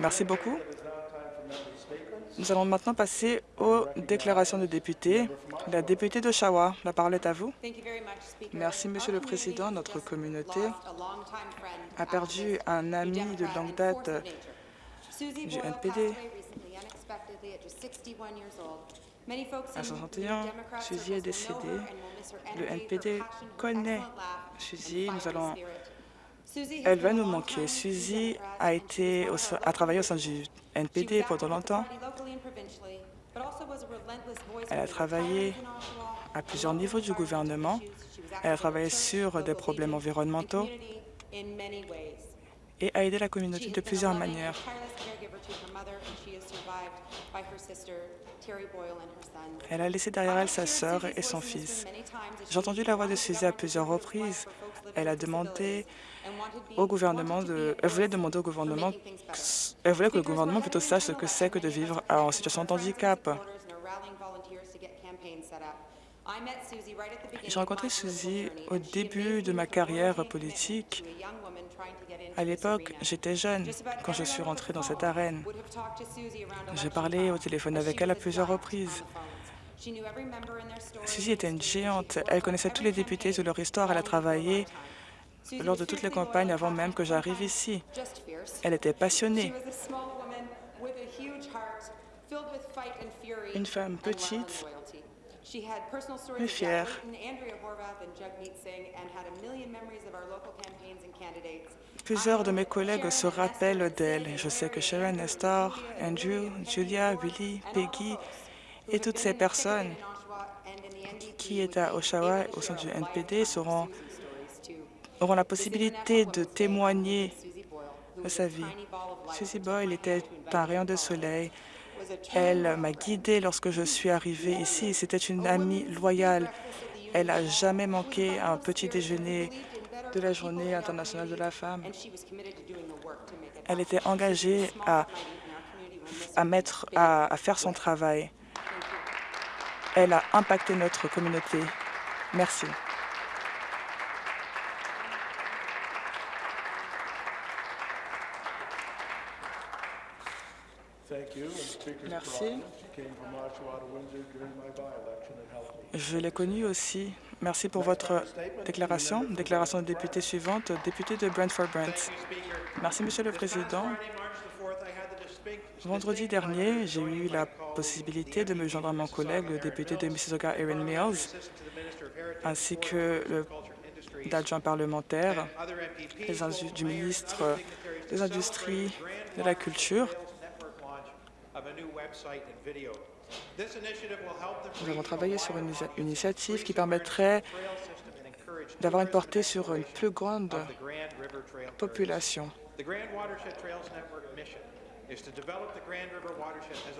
Merci beaucoup. Nous allons maintenant passer aux déclarations de députés. La députée d'Oshawa, la parole est à vous. Merci, Monsieur le Président. Notre communauté a perdu un ami de longue date du NPD. À 61 ans, Suzy est décédée. Le NPD connaît Suzy. Nous allons elle va nous manquer. Suzy a, été a travaillé au sein du NPD pendant longtemps. Elle a travaillé à plusieurs niveaux du gouvernement. Elle a travaillé sur des problèmes environnementaux et a aidé la communauté de plusieurs manières. Elle a laissé derrière elle sa sœur et son fils. J'ai entendu la voix de Suzy à plusieurs reprises. Elle a demandé au gouvernement. Elle voulait demander au gouvernement... Elle voulait que le gouvernement plutôt sache ce que c'est que de vivre en situation de handicap. J'ai rencontré Suzy au début de ma carrière politique. À l'époque, j'étais jeune quand je suis rentrée dans cette arène. J'ai parlé au téléphone avec elle à plusieurs reprises. Suzy était une géante. Elle connaissait tous les députés de leur histoire. Elle a travaillé lors de toutes les campagnes avant même que j'arrive ici. Elle était passionnée. Une femme petite, mais fière. Plusieurs de mes collègues se rappellent d'elle. Je sais que Sharon, Nestor, Andrew, Julia, Willie, Peggy et toutes ces personnes qui étaient à Oshawa au sein du NPD seront auront la possibilité de témoigner de sa vie. Susie Boyle était un rayon de soleil. Elle m'a guidée lorsque je suis arrivée ici. C'était une amie loyale. Elle n'a jamais manqué un petit déjeuner de la Journée internationale de la femme. Elle était engagée à, à, mettre, à, à faire son travail. Elle a impacté notre communauté. Merci. Merci. Je l'ai connu aussi. Merci pour votre déclaration. Déclaration de député suivante, député de Brentford-Brent. Merci, Monsieur le Président. Vendredi dernier, j'ai eu la possibilité de me joindre à mon collègue, le député de Mississauga, Erin Mills, ainsi que l'adjoint parlementaire du ministre des Industries, de la Culture, nous avons travaillé sur une initiative qui permettrait d'avoir une portée sur une plus grande population.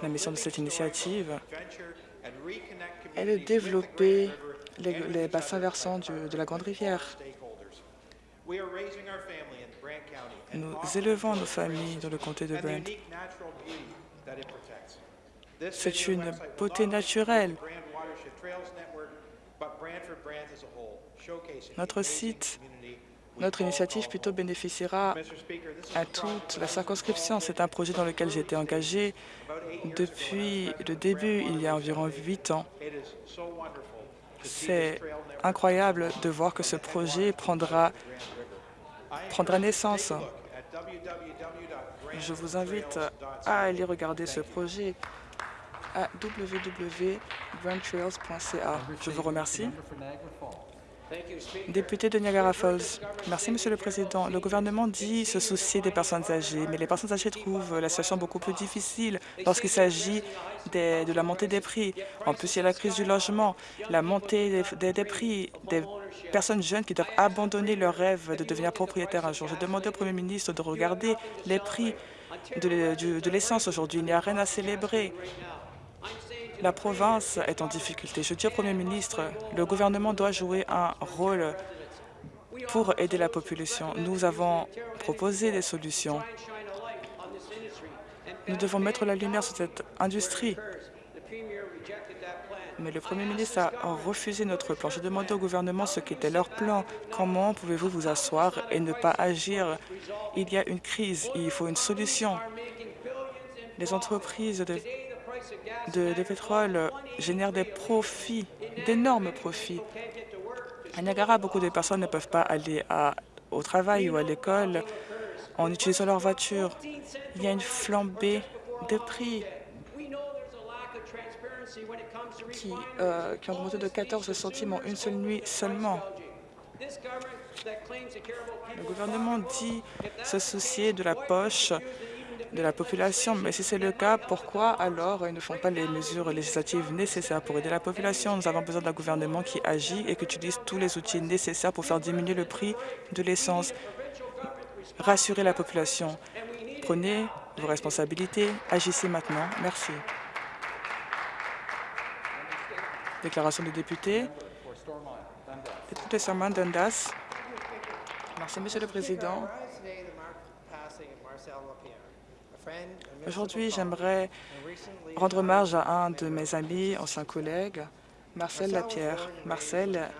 La mission de cette initiative est de développer les, bassins versants de la Grande Rivière. Nous élevons nos familles dans le comté de Brent. C'est une beauté naturelle. Notre site, notre initiative plutôt bénéficiera à toute la circonscription. C'est un projet dans lequel j'ai été engagé depuis le début, il y a environ huit ans. C'est incroyable de voir que ce projet prendra, prendra naissance. Je vous invite à aller regarder ce projet à www.brandtrails.ca. Je vous remercie. Député de Niagara Falls. Merci, Monsieur le Président. Le gouvernement dit se soucier des personnes âgées, mais les personnes âgées trouvent la situation beaucoup plus difficile lorsqu'il s'agit de la montée des prix. En plus, il y a la crise du logement, la montée des, prix, des personnes jeunes qui doivent abandonner leur rêve de devenir propriétaires un jour. Je demandé au Premier ministre de regarder les prix de l'essence aujourd'hui. Il n'y a rien à célébrer. La province est en difficulté. Je dis au Premier ministre, le gouvernement doit jouer un rôle pour aider la population. Nous avons proposé des solutions. Nous devons mettre la lumière sur cette industrie. mais le Premier ministre a refusé notre plan. J'ai demandé au gouvernement ce qu'était leur plan. Comment pouvez-vous vous asseoir et ne pas agir? Il y a une crise, il faut une solution. Les entreprises de, pétrole génèrent des profits, d'énormes profits. À Niagara, beaucoup de personnes ne peuvent pas aller au travail ou à l'école en utilisant leur voiture. Il y a une flambée de prix qui, euh, qui ont augmenté de 14 centimes en une seule nuit seulement. Le gouvernement dit se soucier de la poche de la population, mais si c'est le cas, pourquoi alors ils ne font pas les mesures législatives nécessaires pour aider la population? Nous avons besoin d'un gouvernement qui agit et qui utilise tous les outils nécessaires pour faire diminuer le prix de l'essence. Rassurez la population. Prenez vos responsabilités. Agissez maintenant. Merci. Déclaration des députés. Député Sarman Dundas. Merci, Monsieur le Président. Aujourd'hui, j'aimerais rendre hommage à un de mes amis, anciens collègues, Marcel Lapierre. Marcel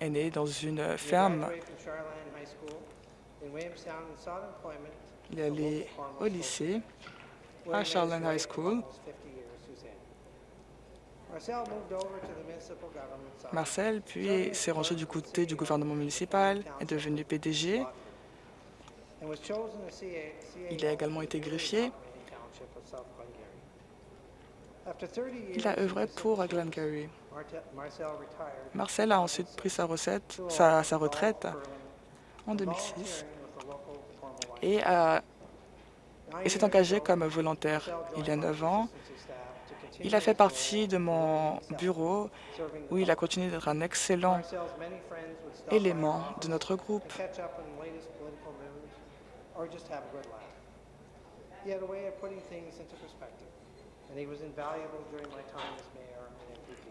est né dans une ferme. Il est allé au lycée à Charlotte High School. Marcel, puis, s'est rangé du côté du gouvernement municipal, est devenu PDG. Il a également été greffier. Il a œuvré pour Glengarry. Marcel a ensuite pris sa, recette, sa, sa retraite en 2006 et, s'est engagé comme volontaire. Il y a neuf ans, il a fait partie de mon bureau où il a continué d'être un excellent élément de notre groupe.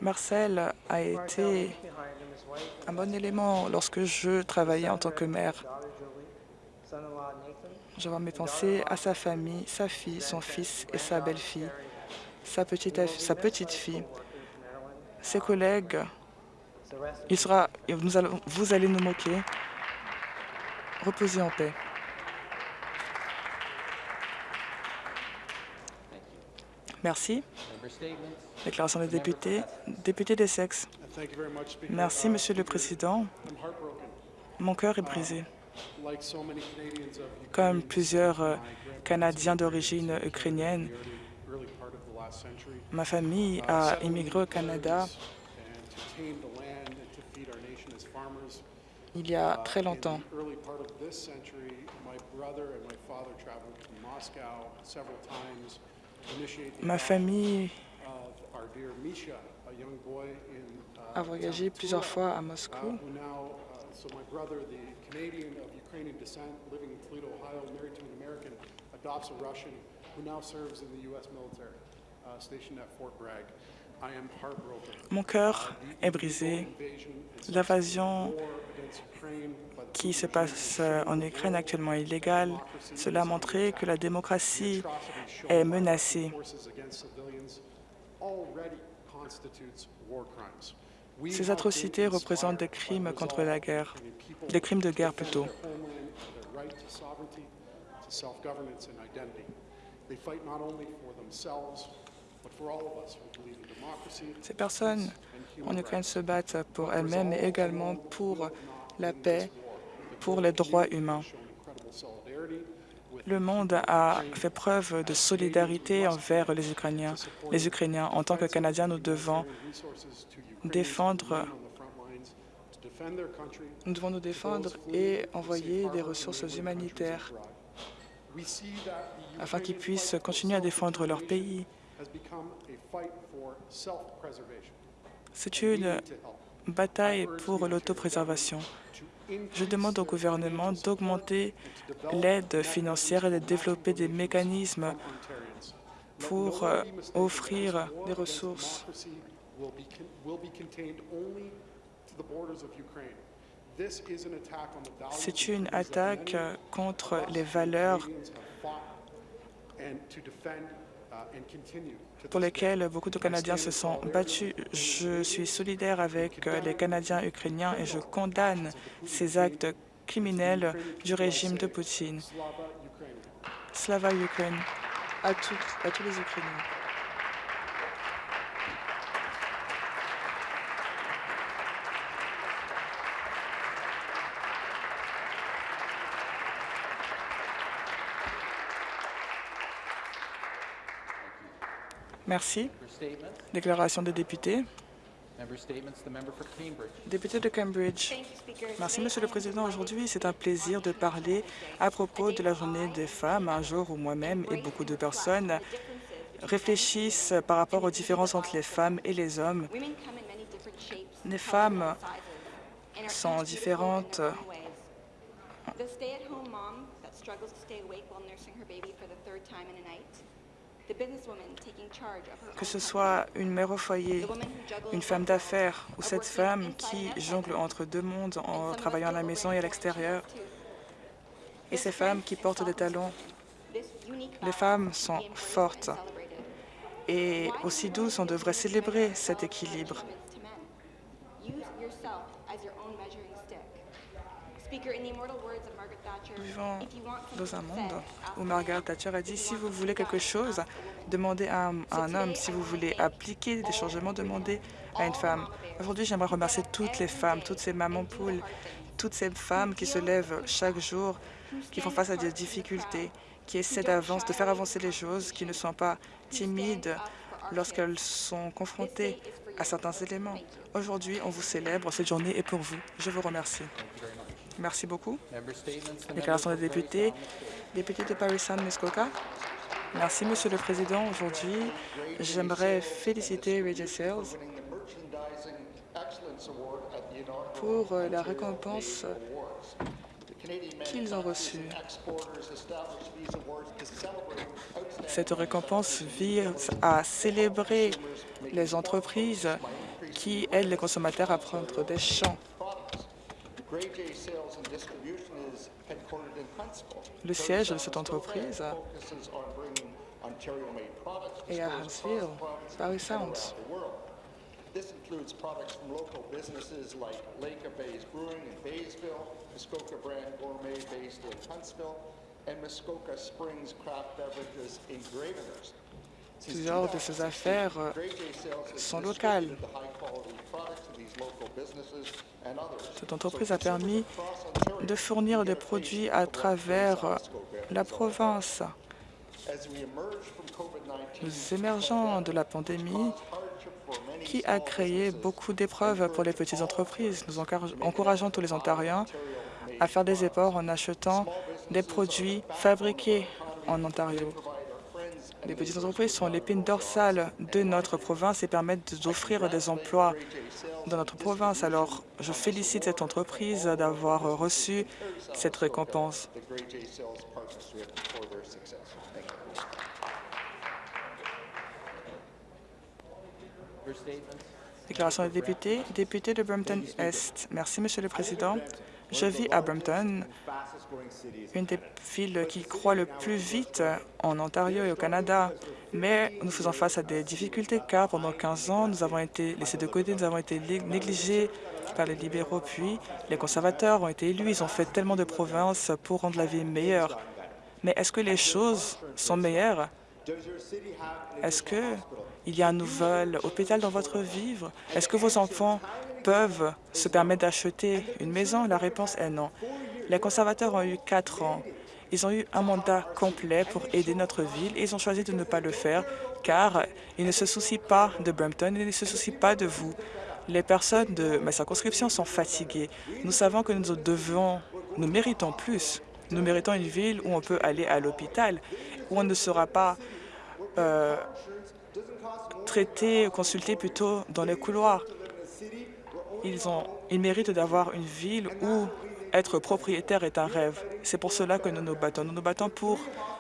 Marcel a été un bon élément lorsque je travaillais en tant que maire. J'avais mes pensées à sa famille, sa fille, son fils et sa belle-fille sa petite, sa petite fille, ses collègues. Il sera, vous allez nous moquer. Reposez en paix. Merci. Déclaration des députés. Député des sexes. Merci, Monsieur le Président. Mon cœur est brisé. Comme plusieurs euh, Canadiens d'origine ukrainienne, Ma famille a immigré au Canada il y a très longtemps. Ma famille a voyagé plusieurs fois à Moscou. Mon cœur est brisé. L'invasion qui se passe en Ukraine actuellement illégale. Cela a montré que la démocratie est menacée. Ces atrocités représentent des crimes contre la guerre, des crimes de guerre plutôt. Ces personnes en Ukraine se battent pour elles-mêmes, mais également pour la paix, pour les droits humains. Le monde a fait preuve de solidarité envers les Ukrainiens. Les Ukrainiens, en tant que Canadiens, nous devons défendre nous devons nous défendre et envoyer des ressources humanitaires afin qu'ils puissent continuer à défendre leur pays. C'est une bataille pour l'autopréservation. Je demande au gouvernement d'augmenter l'aide financière et de développer des mécanismes pour euh, offrir des ressources. C'est une attaque contre les valeurs pour lesquels beaucoup de Canadiens se sont battus. Je suis solidaire avec les Canadiens ukrainiens et je condamne ces actes criminels du régime de Poutine. Slava Ukraine à, à tous les Ukrainiens. Merci. Déclaration des députés. Député de Cambridge. Merci, Monsieur le Président. Aujourd'hui, c'est un plaisir de parler à propos de la journée des femmes, un jour où moi-même et beaucoup de personnes réfléchissent par rapport aux différences entre les femmes et les hommes. Les femmes sont différentes que ce soit une mère au foyer, une femme d'affaires ou cette femme qui jongle entre deux mondes en travaillant à la maison et à l'extérieur, et ces femmes qui portent des talons. Les femmes sont fortes. et aussi douces, on devrait célébrer cet équilibre. Nous vivons dans un monde où Margaret Thatcher a dit « Si vous voulez quelque chose, demandez à un, homme. Si vous voulez appliquer des changements, demandez à une femme. » Aujourd'hui, j'aimerais remercier toutes les femmes, toutes ces mamans poules, toutes ces femmes qui se lèvent chaque jour, qui font face à des difficultés, qui essaient de faire avancer les choses, qui ne sont pas timides lorsqu'elles sont confrontées à certains éléments. Aujourd'hui, on vous célèbre. Cette journée est pour vous. Je vous remercie. Merci beaucoup. Déclaration des députés. Député de Paris-Saint-Muskoka. Merci, Monsieur le Président. Aujourd'hui, j'aimerais féliciter Radio Sales pour la récompense qu'ils ont reçue. Cette récompense vise à célébrer les entreprises qui aident les consommateurs à prendre des champs le siège de cette entreprise est à Huntsville, Paris Sounds. This includes products from local businesses like Lake of Bays Brewing in Baysville, Muskoka Brand Gourmet based in Huntsville, and Muskoka Springs Craft Beverages in Gravenhurst. Plusieurs de ces affaires sont locales. Cette entreprise a permis de fournir des produits à travers la province. Nous émergeons de la pandémie qui a créé beaucoup d'épreuves pour les petites entreprises. Nous encourageons tous les Ontariens à faire des efforts en achetant des produits fabriqués en Ontario. Les petites entreprises sont l'épine dorsale de notre province et permettent d'offrir des emplois dans notre province. Alors, je félicite cette entreprise d'avoir reçu cette récompense. Déclaration des députés. Député de Brampton-Est. Merci, Monsieur le Président. Je vis à Brampton, une des villes qui croît le plus vite en Ontario et au Canada. Mais nous faisons face à des difficultés car pendant 15 ans, nous avons été laissés de côté, nous avons été négligés par les libéraux, puis les conservateurs ont été élus. Ils ont fait tellement de provinces pour rendre la vie meilleure. Mais est-ce que les choses sont meilleures? Est-ce qu'il y a un nouvel hôpital dans votre vivre? Est-ce que vos enfants peuvent se permettre d'acheter une maison? La réponse est non. Les conservateurs ont eu quatre ans. Ils ont eu un mandat complet pour aider notre ville et ils ont choisi de ne pas le faire car ils ne se soucient pas de Brampton, ils ne se soucient pas de vous. Les personnes de ma circonscription sont fatiguées. Nous savons que nous devons, nous méritons plus. Nous méritons une ville où on peut aller à l'hôpital, où on ne sera pas euh, traité, consulté plutôt dans les couloirs. Ils, méritent d'avoir une ville où être propriétaire est un rêve. C'est pour cela que nous nous battons. Nous nous battons pour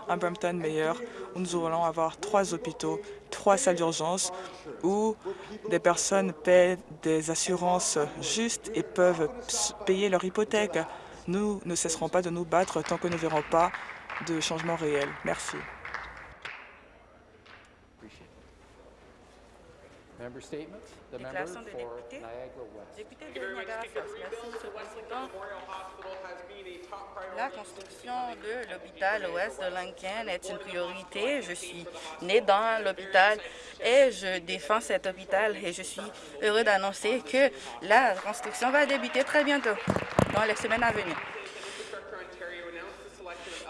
un Brampton meilleur, où nous allons avoir trois hôpitaux, trois salles d'urgence, où des personnes paient des assurances justes et peuvent payer leur hypothèque. Nous ne cesserons pas de nous battre tant que nous ne verrons pas de changement réel. Merci. Member statements? The member Déclaration des for députés. Niagara West. Député de Niagara. Falls. Merci, Monsieur le Président. La construction de l'hôpital ouest de. Lincoln est une priorité. Je suis né dans l'hôpital et je défends cet hôpital et je suis heureux d'annoncer que la construction va débuter très bientôt, dans les semaines à venir.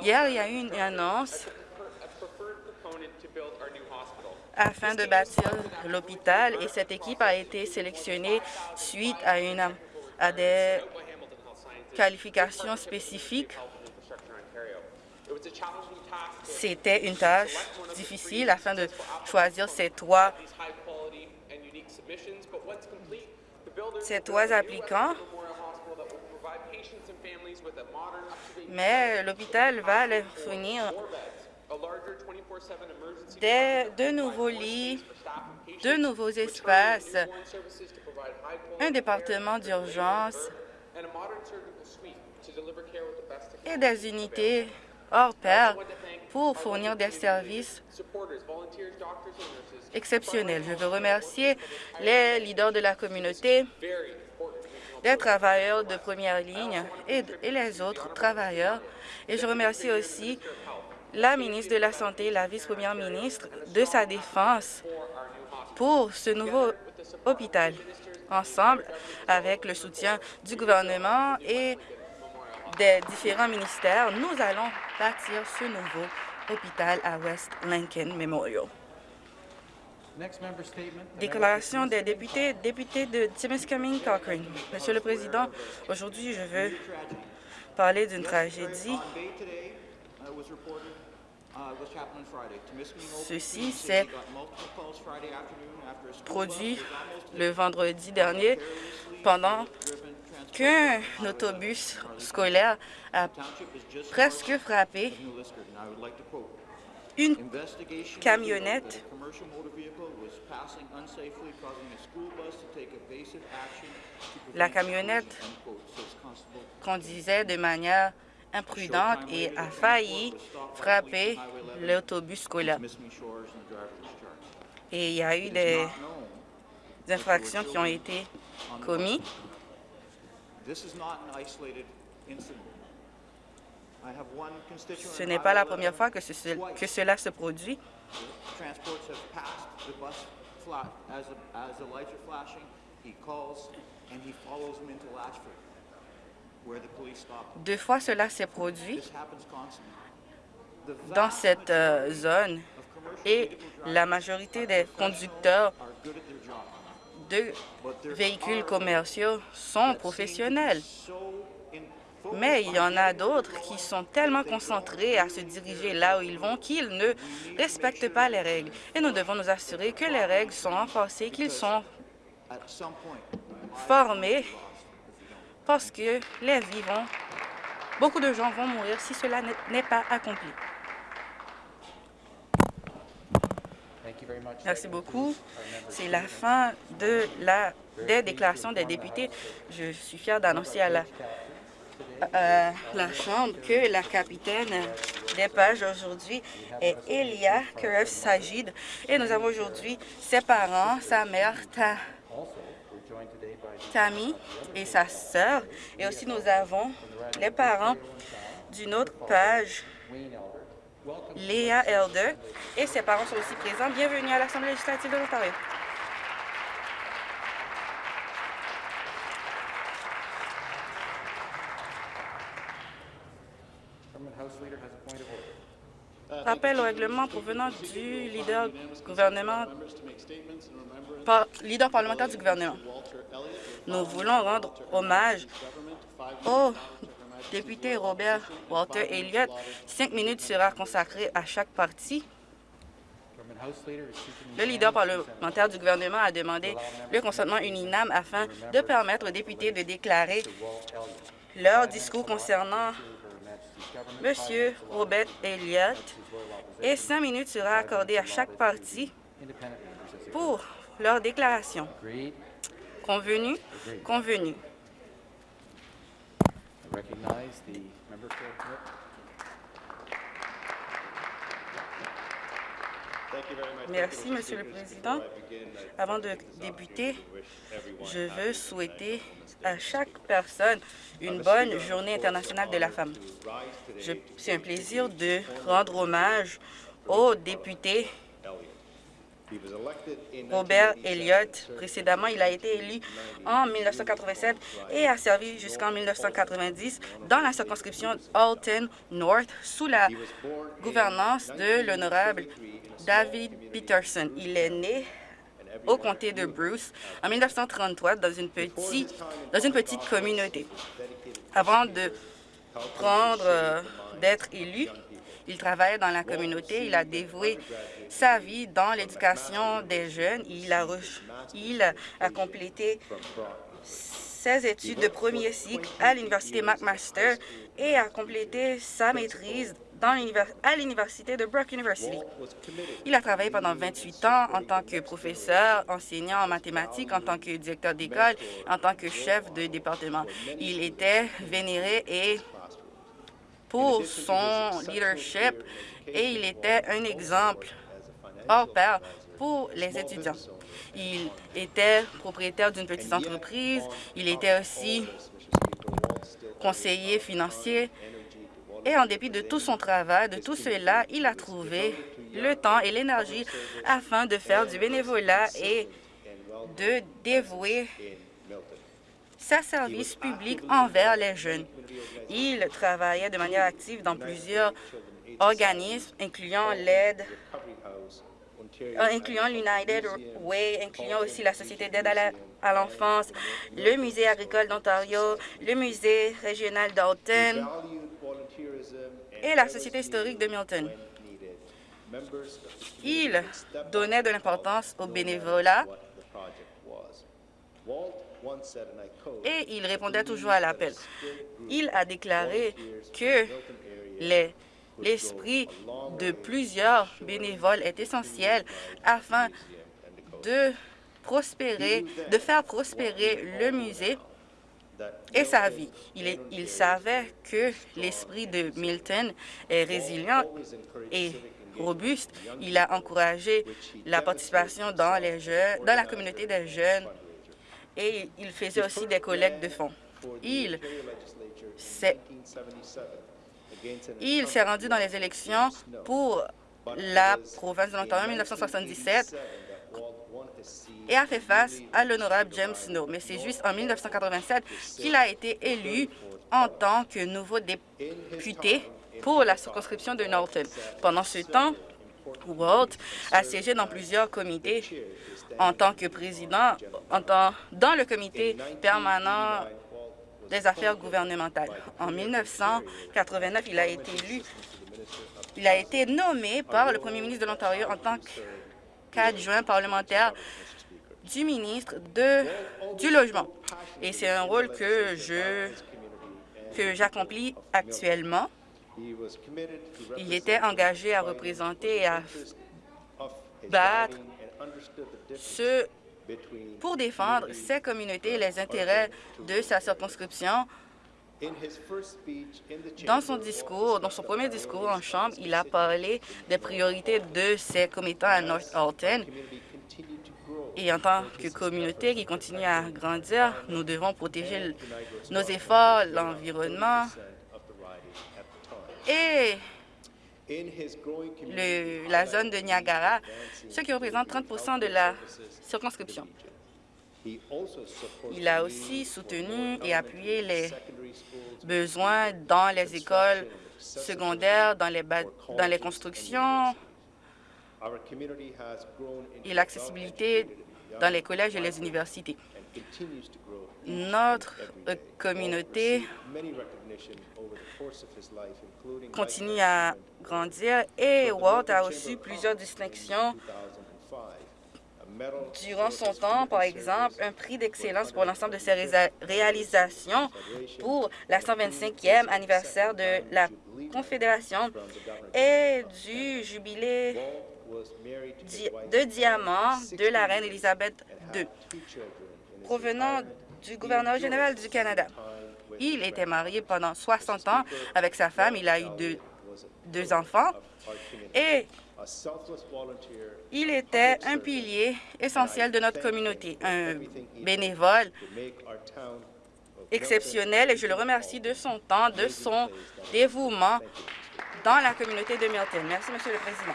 Hier, il y a eu une annonce afin de bâtir l'hôpital et cette équipe a été sélectionnée suite à, une, à des qualifications spécifiques. C'était une tâche difficile afin de choisir ces trois, ces trois applicants, mais l'hôpital va leur fournir beds, a larger 24/7 emergency des, de nouveaux lits, de nouveaux espaces, un département d'urgence et des unités hors pair pour fournir des services exceptionnels. Je veux remercier les leaders de la communauté, des travailleurs de première ligne et, et les autres travailleurs. Et je remercie aussi la ministre de la Santé, la vice-première ministre, de sa défense pour ce nouveau hôpital. Ensemble, avec le soutien du gouvernement et des différents ministères, nous allons bâtir ce nouveau hôpital à West Lincoln Memorial. Déclaration des députés, député de Timiskaming Cochrane. Monsieur le Président, aujourd'hui, je veux parler d'une tragédie. Ceci Community s'est produit le vendredi dernier pendant qu'un autobus scolaire a presque frappé une "Investigation Camionnette. La camionnette collision," unquote, says Constable conduisait de manière imprudente et a failli frapper l'autobus scolaire. Et il y a eu des infractions qui ont été commises. Ce n'est pas la première 11 fois que, que cela se produit. Deux fois cela s'est produit dans cette euh, zone et la majorité des conducteurs de véhicules commerciaux sont professionnels. Mais il y en a d'autres qui sont tellement concentrés à se diriger là où ils vont qu'ils ne respectent pas les règles. Et nous devons nous assurer que les règles sont renforcées, qu'ils sont formés parce que les vies vont... Beaucoup de gens vont mourir si cela n'est- pas accompli. Merci beaucoup. C'est la fin de la, des déclarations des députés. Je suis fière d'annoncer à la, à la Chambre que la capitaine des pages aujourd'hui est Elia Kerev Sajid. Et nous avons aujourd'hui ses parents, sa mère Ta- Tammy et sa sœur. Et aussi nous avons les parents d'une autre page. Léa Elder. Et ses parents sont aussi présents. Bienvenue à l'Assemblée législative de l'Ontario. Rappel au règlement provenant du leader gouvernement, par- leader parlementaire du gouvernement. Nous voulons rendre hommage au député Robert Walter Elliott. Cinq minutes sera consacrée à chaque parti. Le leader parlementaire du gouvernement a demandé le consentement unanime afin de permettre aux députés de déclarer leur discours concernant Her Majesty's government. M. Robert Elliott et cinq minutes sera accordée à chaque parti pour leur déclaration. Convenu? Convenu. Merci, Monsieur le Président. Avant de débuter, je veux souhaiter à chaque personne une bonne journée internationale de la femme. C'est un plaisir de rendre hommage au député Robert Elliott. Précédemment, il a été élu en 1987 et a servi jusqu'en 1990 dans la circonscription Alton North sous la gouvernance de l'honorable David Peterson. Il est né au comté de Bruce en 1933 dans une petite, dans une petite communauté. Avant de prendre, euh, d'être élu, il travaillait dans la communauté, il a dévoué sa vie dans l'éducation des jeunes. Il a, il a complété ses études de premier cycle à l'Université McMaster et a complété sa maîtrise à l'Université de Brock University. Il a travaillé pendant 28 ans en tant que professeur, enseignant en mathématiques, en tant que directeur d'école, en tant que chef de département. Il était vénéré et pour son leadership et il était un exemple hors pair pour les étudiants. Il était propriétaire d'une petite entreprise, il était aussi conseiller financier et en dépit de tout son travail, de tout cela, il a trouvé le temps et l'énergie afin de faire du bénévolat et de dévouer sa service public envers les jeunes. Il travaillait de manière active dans plusieurs organismes, incluant l'aide incluant l'United Way, incluant aussi la Société d'aide à l'enfance, le Musée agricole d'Ontario, le Musée régional d'Alton et la Société historique de Milton. Il donnait de l'importance au bénévolat et il répondait toujours à l'appel. Il a déclaré que l'esprit de plusieurs bénévoles est essentiel afin de prospérer, de faire prospérer le musée et sa vie. Il, il savait que l'esprit de Milton est résilient et robuste. Il a encouragé la participation dans, les jeunes, dans la communauté des jeunes et il faisait aussi des collectes de fonds. Il s'est il s'est rendu dans les élections pour la province de l'Ontario en 1977 et a fait face à l'honorable James Snow. Mais c'est juste en 1987 qu'il a été élu en tant que nouveau député pour la circonscription de Norton. Pendant ce temps, Walt a siégé dans plusieurs comités en tant que président dans le comité permanent des affaires gouvernementales. En 1989, il a été élu, il a été nommé par le premier ministre de l'Ontario en tant qu'adjoint parlementaire du ministre de, du Logement. Et c'est un rôle que je que j'accomplis actuellement. Il était engagé à représenter et à battre ce pour défendre ses communautés et les intérêts de sa circonscription. Dans son discours, dans son premier discours en Chambre, il a parlé des priorités de ses commettants à North Alton. Et en tant que communauté qui continue à grandir, nous devons protéger nos efforts, l'environnement et la zone de Niagara, ce qui représente 30% de la circonscription. Il a aussi soutenu et appuyé les besoins dans les écoles secondaires, dans les, dans les constructions et l'accessibilité dans les collèges et les universités. Notre communauté continue à grandir et Walt a reçu plusieurs distinctions. durant son temps, par exemple, un prix d'excellence pour l'ensemble de ses réalisations pour la 125e anniversaire de la Confédération et du jubilé de diamant de la reine Élisabeth II, provenant du gouverneur général du Canada. Il était marié pendant 60 ans avec sa femme. Il a eu deux, deux enfants. Et Il était un pilier essentiel de notre communauté, un bénévole exceptionnel et je le remercie de son temps, de son dévouement dans la communauté de Milton. Merci, Monsieur le Président.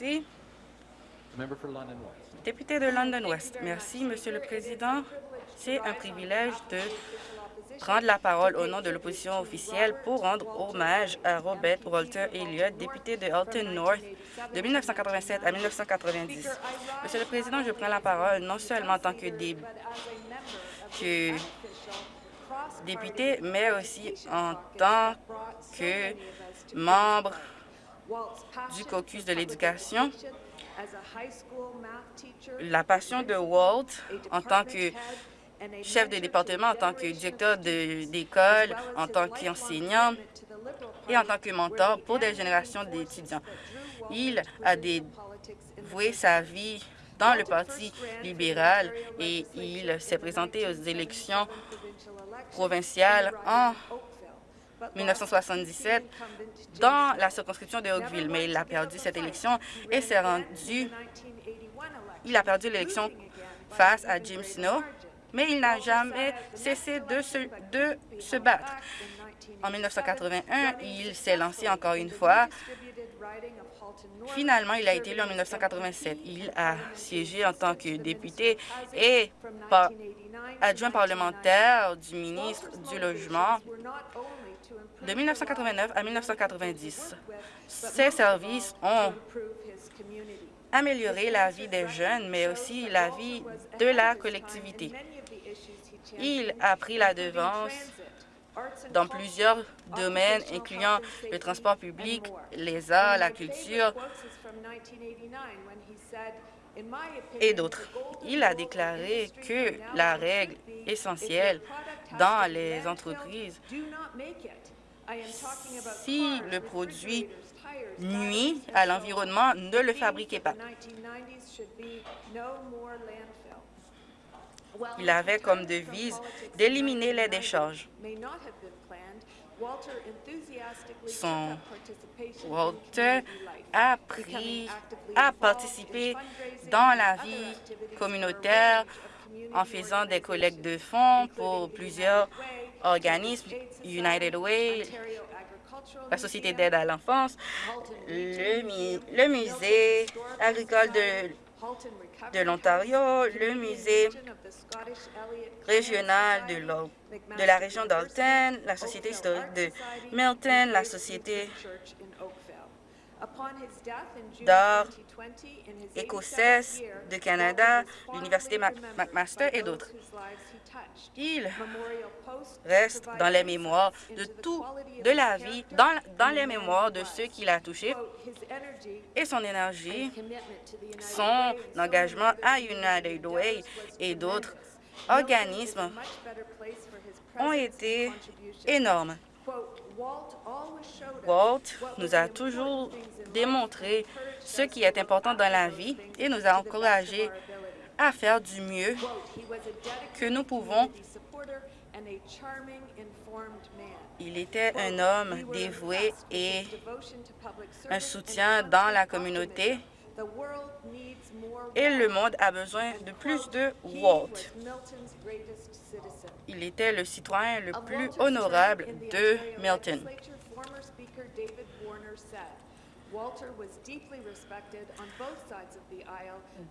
Merci. Député de London West. Merci, Monsieur le Président. C'est un privilège de prendre la parole au nom de l'opposition officielle pour rendre hommage à Robert Walter Elliott, député de Alton North de 1987 à 1990. Monsieur le Président, je prends la parole non seulement en tant que, que député, mais aussi en tant que membre du caucus de l'éducation. La passion de Walt en tant que chef de département, en tant que directeur d'école, en tant qu'enseignant et en tant que mentor pour des générations d'étudiants. Il a dévoué sa vie dans le Parti libéral et il s'est présenté aux élections provinciales en 1977 dans la circonscription de Oakville, mais il a perdu cette élection et s'est rendu... Il a perdu l'élection face à Jim Snow, mais il n'a jamais cessé de se, de se battre. En 1981, il s'est lancé encore une fois. Finalement, il a été élu en 1987. Il a siégé en tant que député et adjoint parlementaire du ministre du Logement de 1989 à 1990. Ses services ont amélioré la vie des jeunes, mais aussi la vie de la collectivité. Il a pris la devance dans plusieurs domaines, incluant le transport public, les arts, la culture et d'autres. Il a déclaré que la règle essentielle dans les entreprises, si le produit nuit à l'environnement, ne le fabriquez pas. Il avait comme devise d'éliminer les décharges. Son Walter a, pris, a participé dans la vie communautaire en faisant des collectes de fonds pour plusieurs organismes, United Way, la Société d'aide à l'enfance, le, musée agricole de de l'Ontario, le musée régional de, de la région d'Alton, la Société historique de Milton, la Société d'art écossaise de Canada, l'Université McMaster et d'autres. Il reste dans les mémoires de tout, de la vie, dans, dans les mémoires de ceux qu'il a touchés et son énergie, son engagement à United Way et d'autres organismes ont été énormes. Walt nous a toujours démontré ce qui est important dans la vie et nous a encouragés à faire du mieux que nous pouvons. Il était un homme dévoué et un soutien dans la communauté. et le monde a besoin de plus de Walt. Il était le citoyen le plus honorable de Milton.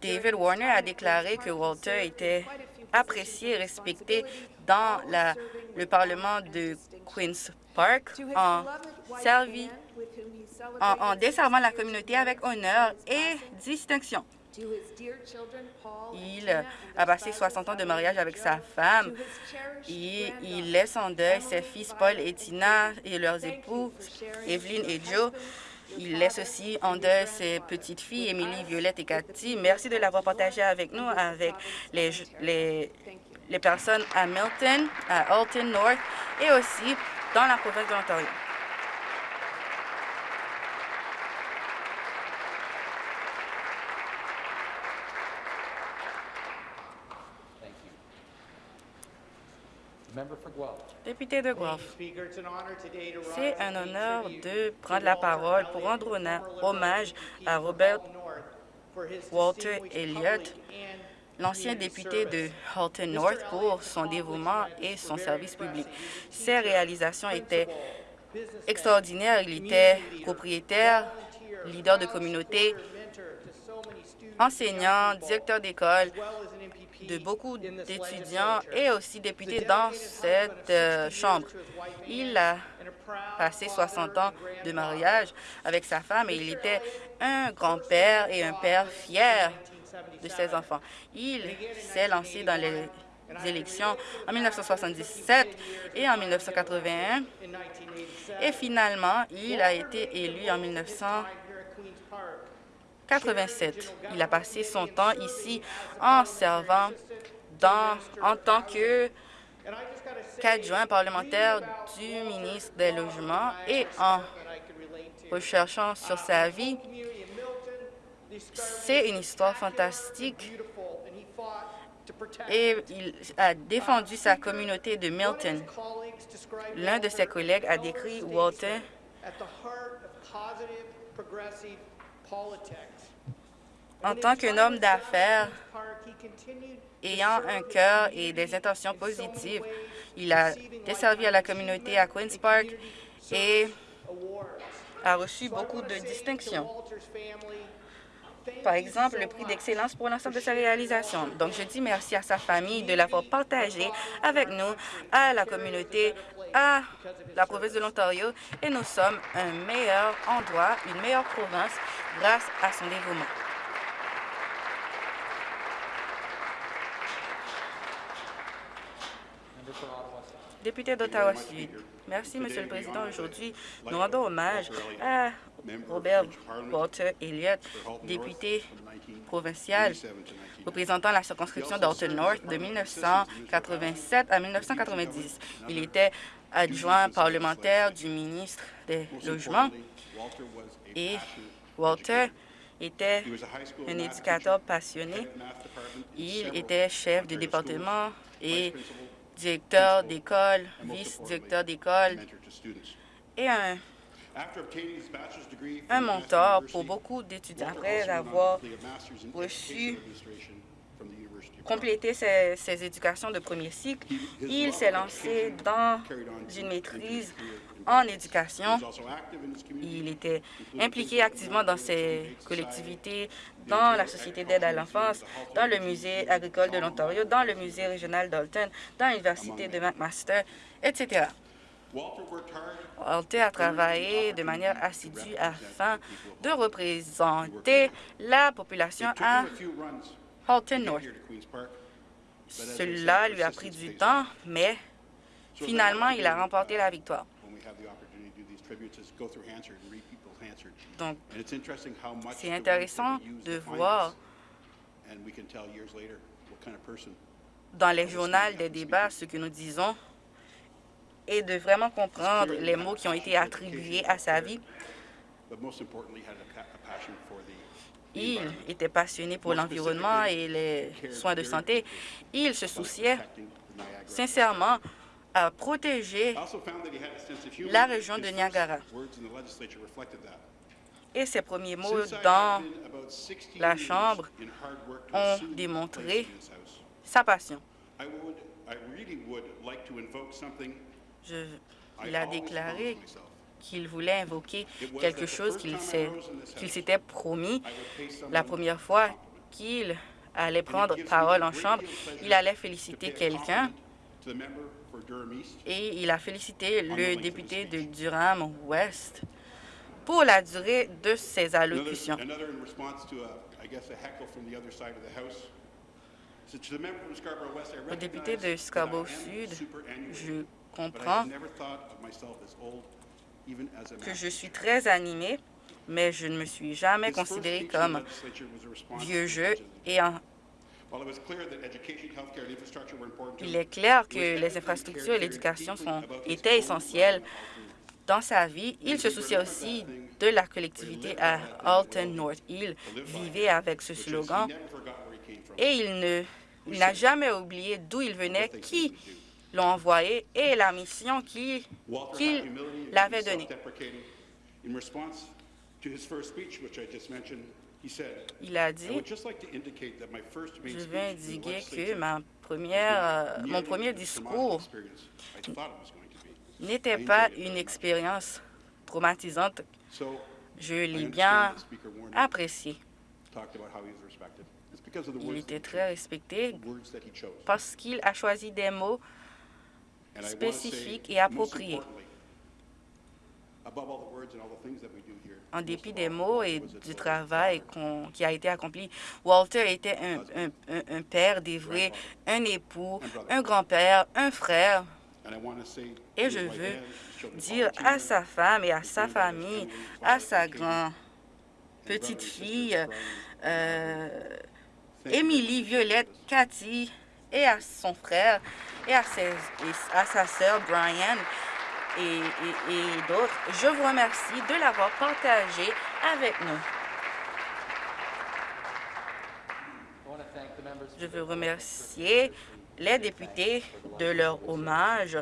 David Warner a déclaré que Walter était apprécié et respecté dans la, le Parlement de Queen's Park en, servi, en, en desservant la communauté avec honneur et distinction. Il a passé 60 ans de mariage avec sa femme et il laisse en deuil ses fils Paul et Tina et leurs époux, Evelyn et Joe. Il laisse aussi en deuil ses petites filles, Émilie, Violette et Cathy. Merci de l'avoir partagé avec nous, avec les, les, les personnes à Milton, à Alton North et aussi dans la province de l'Ontario. Member for Guelph. Député de Guelph, c'est un honneur de prendre la parole pour rendre hommage à Robert Walter Elliott, l'ancien député de. Halton. North, pour son dévouement et son service public. Ses réalisations étaient extraordinaires. Il était propriétaire, leader de communauté, enseignant, directeur d'école, de beaucoup d'étudiants et aussi député dans cette euh, chambre. Il a passé 60 ans de mariage avec sa femme et il était un grand-père et un père fier de ses enfants. Il s'est lancé dans les élections en 1977 et en 1981 et finalement, il a été élu en 1987. Il a passé son temps ici en servant dans, en tant que qu'adjoint parlementaire du ministre des Logements et en recherchant sur sa vie. C'est une histoire fantastique et il a défendu sa communauté de Milton. L'un de ses collègues a décrit Walter en tant qu'un homme d'affaires ayant un cœur et des intentions positives. Il a desservi à la communauté à Queen's Park et a reçu beaucoup de distinctions. Par exemple, le prix d'excellence pour l'ensemble de ses réalisations. Donc, je dis merci à sa famille de l'avoir partagé avec nous, à la communauté, à la province de l'Ontario, et nous sommes un meilleur endroit, une meilleure province grâce à son dévouement. Member for Député d'Ottawa-Sud, merci, Monsieur le Président. Aujourd'hui, nous rendons hommage à Robert Walter Elliott, député provincial représentant la circonscription d'Alton North de 1987 à 1990. Il était adjoint parlementaire du ministre des Logements et Walter était un éducateur passionné. Il était chef de département et directeur d'école, vice-directeur d'école. Et un, un mentor pour beaucoup d'étudiants. Après avoir reçu complété ses, ses éducations de premier cycle, il s'est lancé dans une maîtrise en éducation. Il était impliqué activement dans ses collectivités, dans la Société d'aide à l'enfance, dans le Musée agricole de l'Ontario, dans le Musée régional d'Alton, dans l'Université de McMaster, etc. Walter a travaillé de manière assidue afin de représenter la population à Halton North. Cela lui a pris du temps, mais finalement, il a remporté la victoire. Donc, c'est intéressant de voir dans les journaux des débats ce que nous disons et de vraiment comprendre les mots qui ont été attribués à sa vie. Il était passionné pour l'environnement et les soins de santé. Il se souciait sincèrement à protéger la région de Niagara. Et ses premiers mots dans la Chambre ont démontré sa passion. Je, il a déclaré qu'il voulait invoquer quelque chose qu'il s'était promis la première fois qu'il allait prendre parole en chambre. Il allait féliciter quelqu'un et il a félicité le député de Durham-Ouest pour la durée de ses allocutions. Au député de Scarborough-Sud, je comprends que je suis très animé, mais je ne me suis jamais considéré comme vieux jeu et en il est clair que les infrastructures et l'éducation étaient essentielles dans sa vie. Il se souciait aussi de la collectivité à Alton North. Il vivait avec ce slogan et il ne n'a jamais oublié d'où il venait, qui l'ont envoyé et la mission qui- qu'il and l'avait donnée. Il a dit, would just like to indicate that my first main je veux indiquer que ma première, euh, mon premier discours n'était pas une expérience traumatisante. Je l'ai bien apprécié. Il était très respecté parce qu'il a choisi des mots spécifiques et appropriés. En dépit des mots et du travail qu'on- qui a été accompli, Walter était un, un- un- père dévoué, un époux, un grand-père, un frère. Et je veux dire à sa femme et à sa famille, à sa Katie, grand his petite brothers and sisters, fille, euh, Émilie, Violette. Cathy et à son frère et à, ses- et à sa sœur Brian et, d'autres. Je vous remercie de l'avoir partagé avec nous. Je veux remercier les députés de leur hommage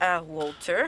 à Walter.